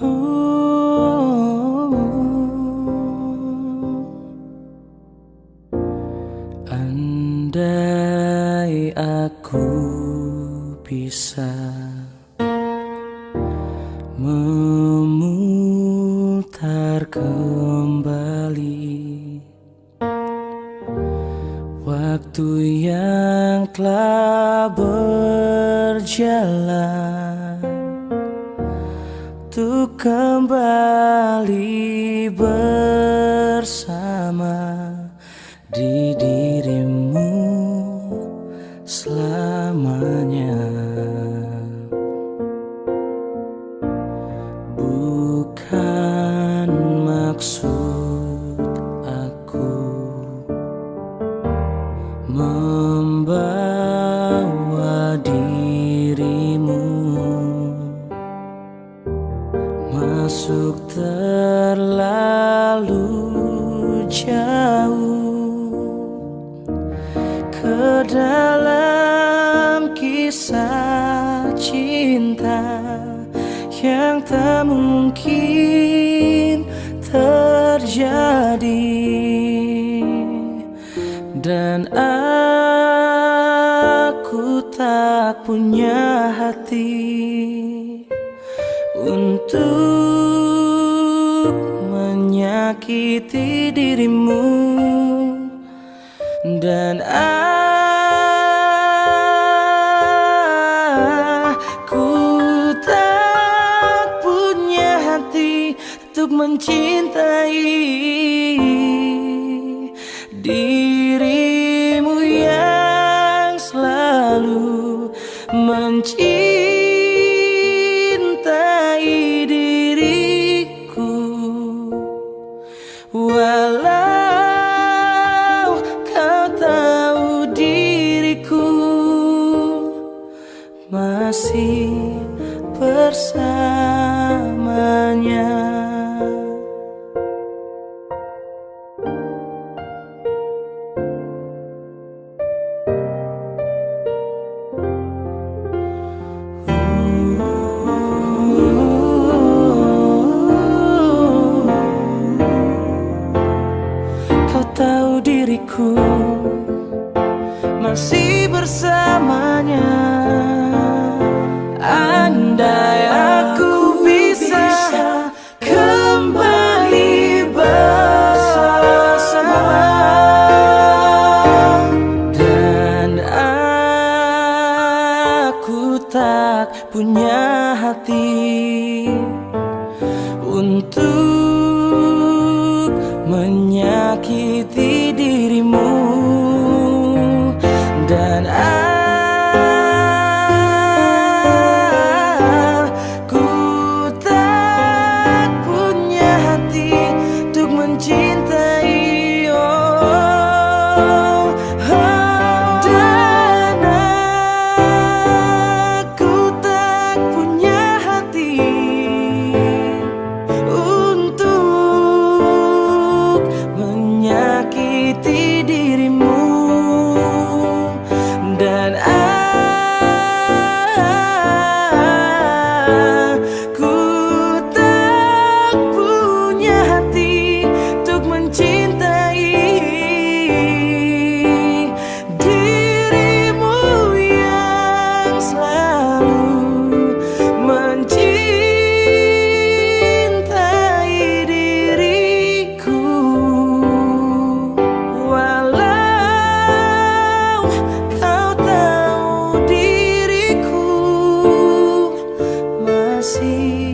Oh, andai aku bisa memutar kembali waktu yang telah berjalan untuk kembali bersama di dirimu tak mungkin terjadi. Dan aku tak punya hati untuk menyakiti dirimu. Dan aku untuk mencintai dirimu yang selalu mencintai diriku walau kau tahu diriku masih bersamanya. Diriku masih bersamanya. Andai aku bisa kembali bersama. Dan aku tak punya hati untuk untuk see.